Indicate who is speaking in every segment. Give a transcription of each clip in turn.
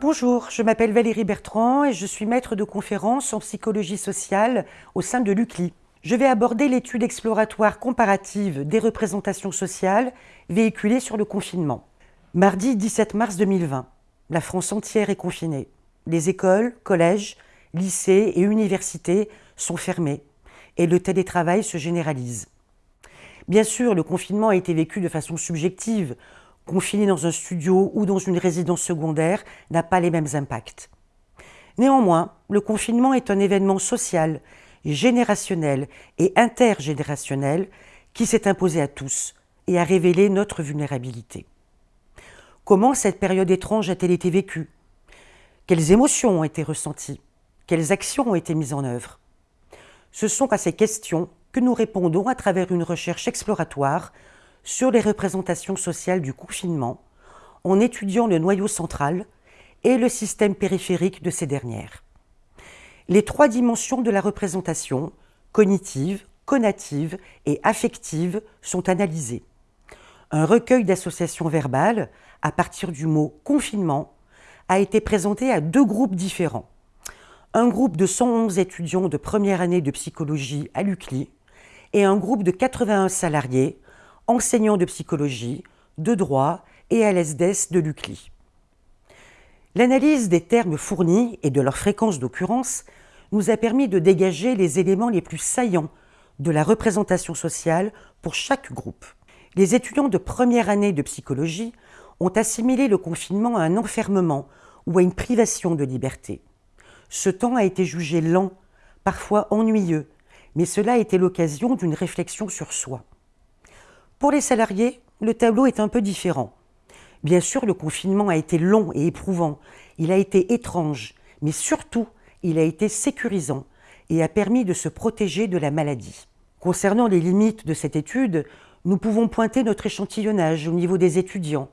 Speaker 1: Bonjour, je m'appelle Valérie Bertrand et je suis maître de conférence en psychologie sociale au sein de l'UCLI. Je vais aborder l'étude exploratoire comparative des représentations sociales véhiculées sur le confinement. Mardi 17 mars 2020, la France entière est confinée. Les écoles, collèges, lycées et universités sont fermés et le télétravail se généralise. Bien sûr, le confinement a été vécu de façon subjective. Confiné dans un studio ou dans une résidence secondaire n'a pas les mêmes impacts. Néanmoins, le confinement est un événement social, générationnel et intergénérationnel qui s'est imposé à tous et a révélé notre vulnérabilité. Comment cette période étrange a-t-elle été vécue? Quelles émotions ont été ressenties? Quelles actions ont été mises en œuvre? Ce sont à ces questions que nous répondons à travers une recherche exploratoire sur les représentations sociales du confinement en étudiant le noyau central et le système périphérique de ces dernières. Les trois dimensions de la représentation, cognitive, conative et affective, sont analysées. Un recueil d'associations verbales, à partir du mot confinement, a été présenté à deux groupes différents. Un groupe de 111 étudiants de première année de psychologie à l'UCLI et un groupe de 81 salariés, enseignants de psychologie, de droit et à l'ESDES de l'UCLI. L'analyse des termes fournis et de leur fréquence d'occurrence nous a permis de dégager les éléments les plus saillants de la représentation sociale pour chaque groupe. Les étudiants de première année de psychologie ont assimilé le confinement à un enfermement ou à une privation de liberté. Ce temps a été jugé lent, parfois ennuyeux, mais cela a été l'occasion d'une réflexion sur soi. Pour les salariés, le tableau est un peu différent. Bien sûr, le confinement a été long et éprouvant, il a été étrange, mais surtout, il a été sécurisant et a permis de se protéger de la maladie. Concernant les limites de cette étude, nous pouvons pointer notre échantillonnage au niveau des étudiants.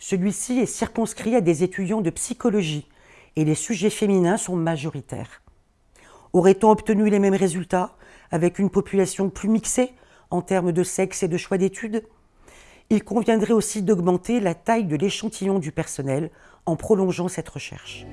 Speaker 1: Celui-ci est circonscrit à des étudiants de psychologie et les sujets féminins sont majoritaires. Aurait-on obtenu les mêmes résultats avec une population plus mixée en termes de sexe et de choix d'études Il conviendrait aussi d'augmenter la taille de l'échantillon du personnel en prolongeant cette recherche.